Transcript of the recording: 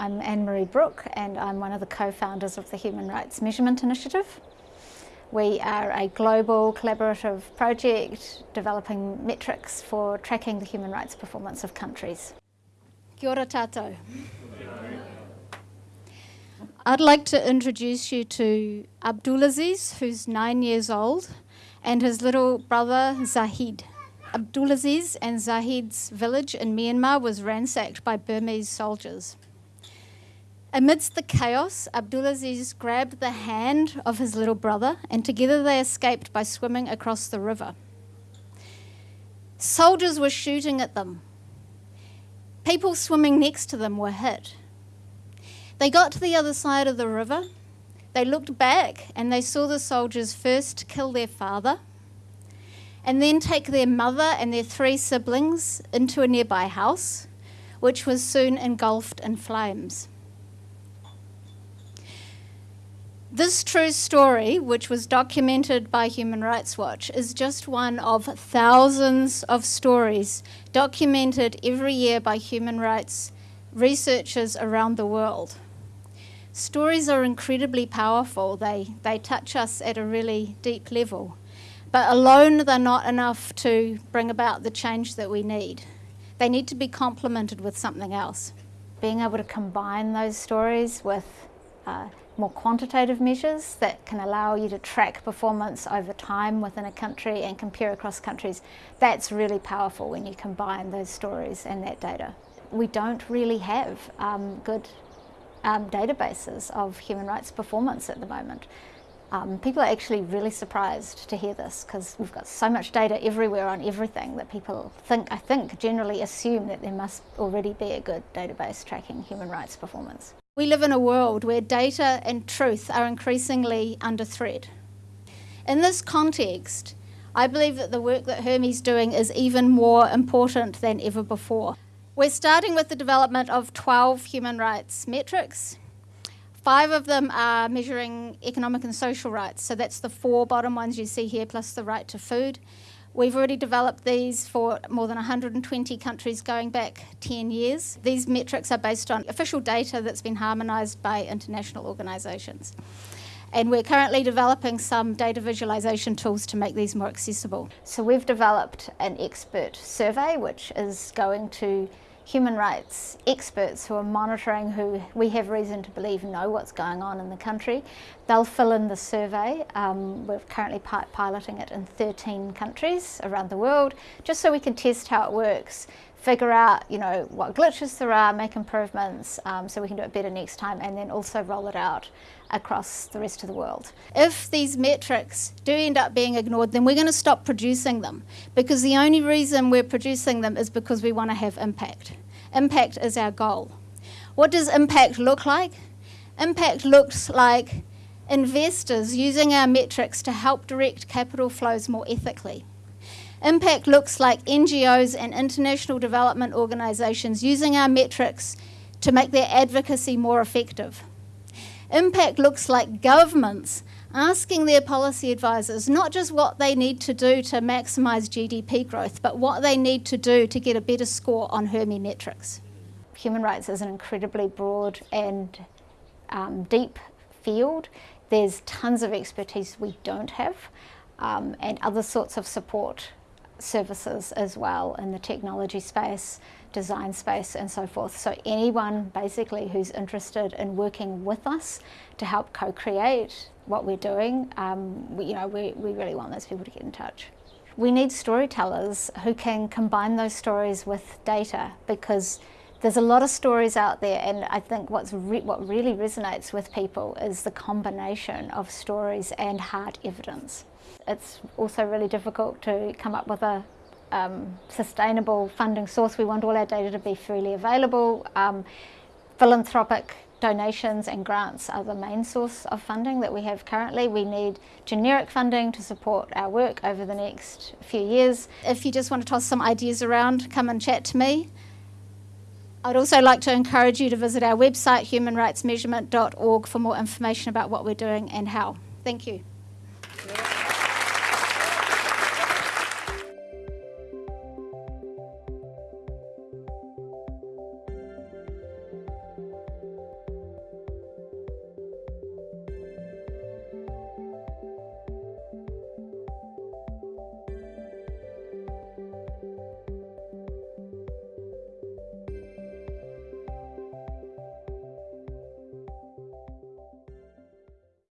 I'm Anne-Marie Brook and I'm one of the co-founders of the Human Rights Measurement Initiative. We are a global collaborative project developing metrics for tracking the human rights performance of countries. Kia ora. I'd like to introduce you to Abdulaziz, who's nine years old, and his little brother Zahid. Abdulaziz and Zahid's village in Myanmar was ransacked by Burmese soldiers. Amidst the chaos, Abdulaziz grabbed the hand of his little brother and together they escaped by swimming across the river. Soldiers were shooting at them. People swimming next to them were hit. They got to the other side of the river. They looked back and they saw the soldiers first kill their father and then take their mother and their three siblings into a nearby house, which was soon engulfed in flames. This true story, which was documented by Human Rights Watch, is just one of thousands of stories documented every year by human rights researchers around the world. Stories are incredibly powerful. They, they touch us at a really deep level. But alone, they're not enough to bring about the change that we need. They need to be complemented with something else. Being able to combine those stories with uh, more quantitative measures that can allow you to track performance over time within a country and compare across countries. That's really powerful when you combine those stories and that data. We don't really have um, good um, databases of human rights performance at the moment. Um, people are actually really surprised to hear this because we've got so much data everywhere on everything that people think, I think, generally assume that there must already be a good database tracking human rights performance. We live in a world where data and truth are increasingly under threat. In this context, I believe that the work that HRMI's doing is even more important than ever before. We're starting with the development of 12 human rights metrics. Five of them are measuring economic and social rights, so that's the four bottom ones you see here, plus the right to food. We've already developed these for more than 120 countries going back 10 years. These metrics are based on official data that's been harmonised by international organisations. And we're currently developing some data visualisation tools to make these more accessible. So we've developed an expert survey which is going to human rights experts who are monitoring who we have reason to believe know what's going on in the country. They'll fill in the survey. Um, we're currently piloting it in 13 countries around the world just so we can test how it works figure out you know what glitches there are, make improvements um, so we can do it better next time and then also roll it out across the rest of the world. If these metrics do end up being ignored then we're going to stop producing them because the only reason we're producing them is because we want to have impact. Impact is our goal. What does impact look like? Impact looks like investors using our metrics to help direct capital flows more ethically. Impact looks like NGOs and international development organisations using our metrics to make their advocacy more effective. Impact looks like governments asking their policy advisors not just what they need to do to maximise GDP growth, but what they need to do to get a better score on HRMI metrics. Human rights is an incredibly broad and um, deep field. There's tons of expertise we don't have um, and other sorts of support services as well in the technology space, design space and so forth. So anyone basically who's interested in working with us to help co-create what we're doing, um, we, you know, we, we really want those people to get in touch. We need storytellers who can combine those stories with data because there's a lot of stories out there and I think what's re what really resonates with people is the combination of stories and hard evidence. It's also really difficult to come up with a um, sustainable funding source. We want all our data to be freely available. Um, philanthropic donations and grants are the main source of funding that we have currently. We need generic funding to support our work over the next few years. If you just want to toss some ideas around, come and chat to me. I'd also like to encourage you to visit our website humanrightsmeasurement.org for more information about what we're doing and how. Thank you.